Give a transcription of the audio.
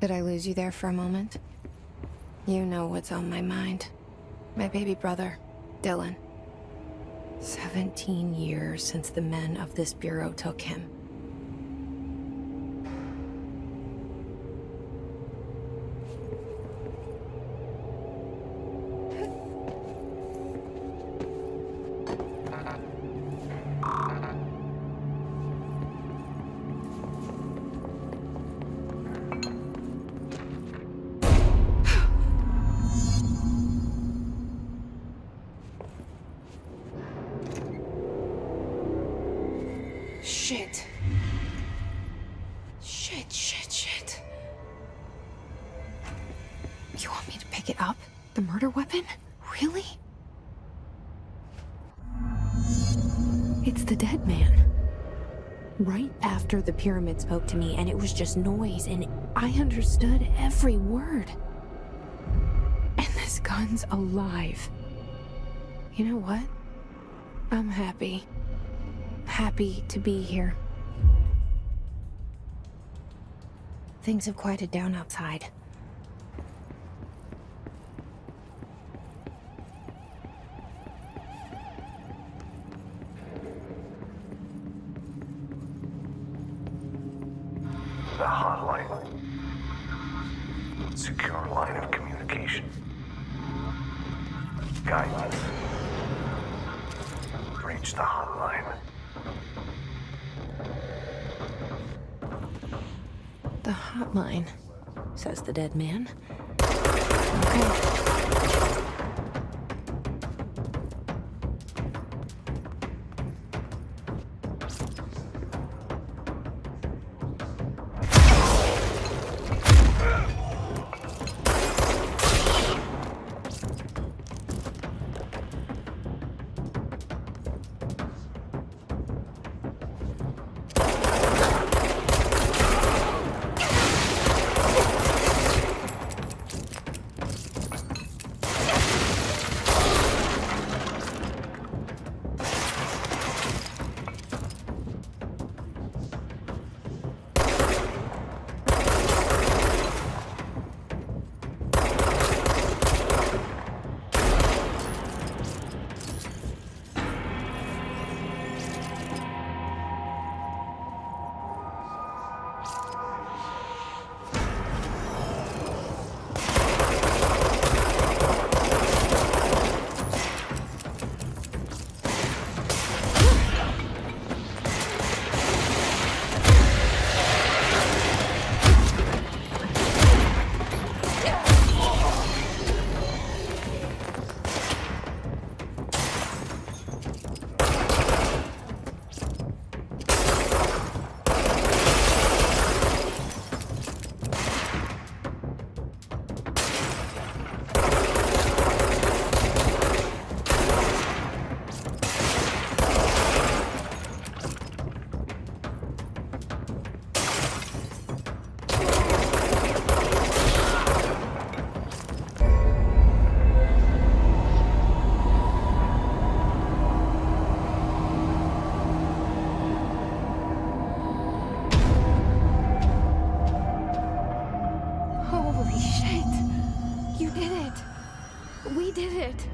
Did I lose you there for a moment? You know what's on my mind. My baby brother, Dylan. 17 years since the men of this bureau took him. Shit. Shit, shit, shit. You want me to pick it up? The murder weapon? Really? It's the dead man. Right after the pyramid spoke to me, and it was just noise, and I understood every word. And this gun's alive. You know what? I'm happy happy to be here. Things have quieted down outside. The hotline. Secure line of communication. Guidance. Reach the hotline. The hotline, says the dead man. Okay. You did it! We did it!